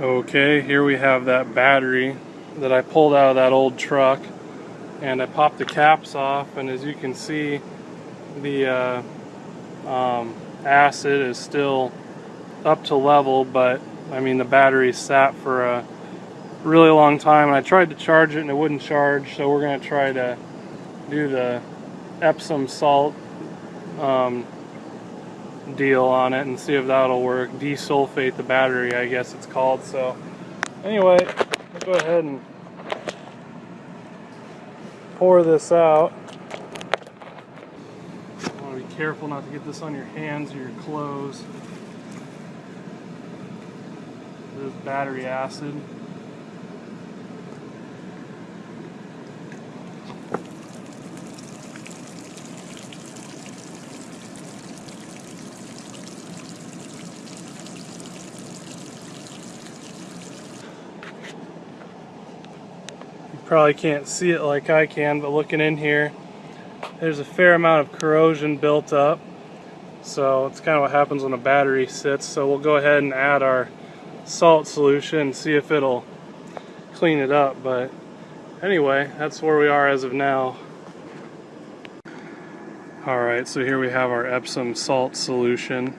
Okay, here we have that battery that I pulled out of that old truck and I popped the caps off and as you can see the uh, um, acid is still up to level but I mean the battery sat for a really long time and I tried to charge it and it wouldn't charge so we're going to try to do the Epsom salt um, deal on it and see if that'll work. Desulfate the battery, I guess it's called. So anyway, go ahead and pour this out. You want to be careful not to get this on your hands or your clothes. This battery acid. Probably can't see it like I can, but looking in here, there's a fair amount of corrosion built up. So it's kind of what happens when a battery sits. So we'll go ahead and add our salt solution and see if it'll clean it up. But anyway, that's where we are as of now. Alright, so here we have our Epsom salt solution.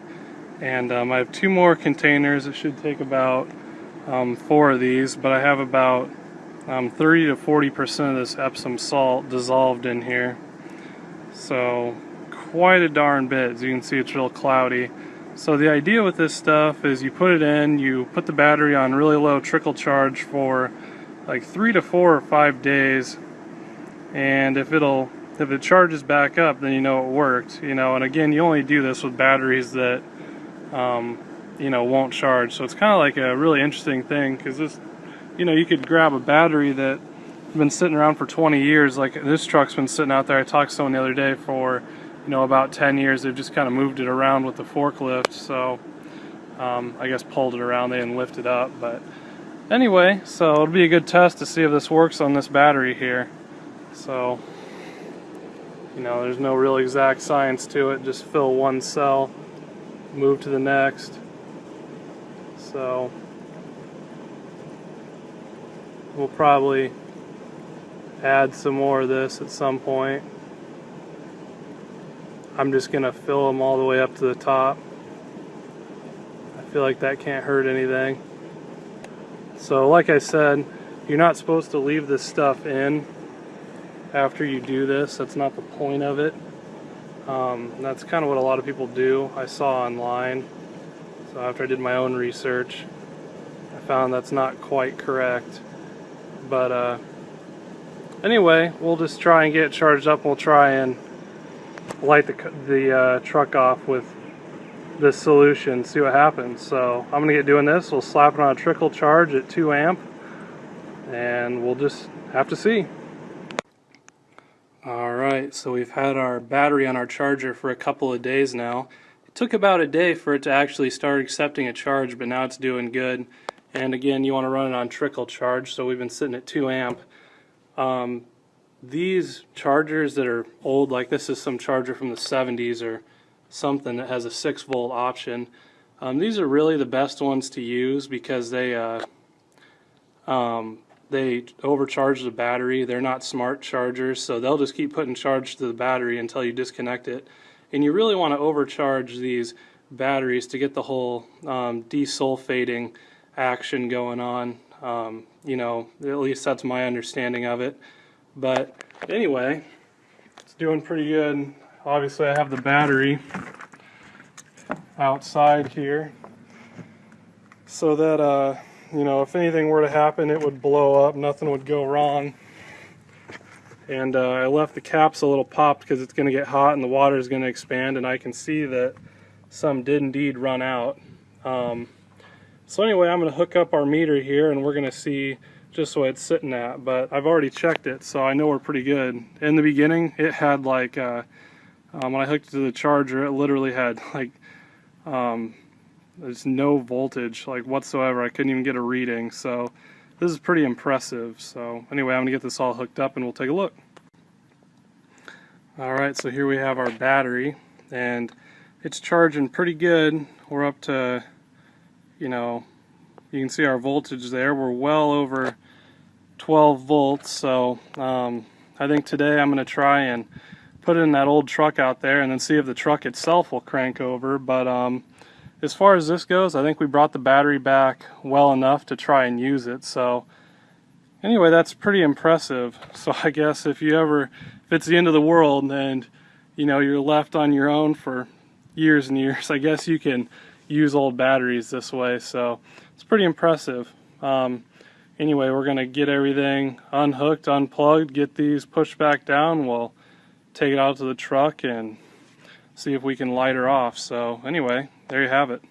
And um, I have two more containers. It should take about um, four of these, but I have about um, 30 to 40 percent of this Epsom salt dissolved in here. So quite a darn bit. As you can see it's real cloudy. So the idea with this stuff is you put it in you put the battery on really low trickle charge for like three to four or five days. And if it'll if it charges back up then you know it worked you know. And again you only do this with batteries that um, you know won't charge. So it's kind of like a really interesting thing because this you know, you could grab a battery that has been sitting around for 20 years. Like this truck's been sitting out there. I talked to someone the other day for, you know, about 10 years. They've just kind of moved it around with the forklift. So um, I guess pulled it around. They didn't lift it up. But anyway, so it'll be a good test to see if this works on this battery here. So, you know, there's no real exact science to it. Just fill one cell, move to the next. So we'll probably add some more of this at some point. I'm just going to fill them all the way up to the top. I feel like that can't hurt anything. So like I said, you're not supposed to leave this stuff in after you do this. That's not the point of it. Um, that's kind of what a lot of people do. I saw online. So after I did my own research, I found that's not quite correct. But uh, anyway, we'll just try and get it charged up. We'll try and light the, the uh, truck off with this solution, see what happens. So I'm gonna get doing this. We'll slap it on a trickle charge at 2 amp and we'll just have to see. Alright, so we've had our battery on our charger for a couple of days now. It took about a day for it to actually start accepting a charge, but now it's doing good and again you want to run it on trickle charge so we've been sitting at 2 amp. Um, these chargers that are old like this is some charger from the 70s or something that has a 6 volt option. Um, these are really the best ones to use because they uh, um, they overcharge the battery. They're not smart chargers so they'll just keep putting charge to the battery until you disconnect it. And you really want to overcharge these batteries to get the whole um, desulfating action going on. Um, you know, at least that's my understanding of it. But anyway, it's doing pretty good. Obviously, I have the battery outside here so that, uh, you know, if anything were to happen, it would blow up. Nothing would go wrong. And uh, I left the caps a little popped because it's going to get hot and the water is going to expand. And I can see that some did indeed run out. Um, so anyway, I'm going to hook up our meter here and we're going to see just what it's sitting at. But I've already checked it, so I know we're pretty good. In the beginning, it had like, uh, um, when I hooked it to the charger, it literally had like, um, there's no voltage like whatsoever. I couldn't even get a reading. So this is pretty impressive. So anyway, I'm going to get this all hooked up and we'll take a look. Alright, so here we have our battery and it's charging pretty good. We're up to you know, you can see our voltage there. We're well over 12 volts. So um, I think today I'm going to try and put it in that old truck out there and then see if the truck itself will crank over. But um, as far as this goes, I think we brought the battery back well enough to try and use it. So anyway, that's pretty impressive. So I guess if you ever, if it's the end of the world and you know you're left on your own for years and years, I guess you can use old batteries this way. So it's pretty impressive. Um, anyway, we're gonna get everything unhooked, unplugged, get these pushed back down. We'll take it out to the truck and see if we can light her off. So anyway, there you have it.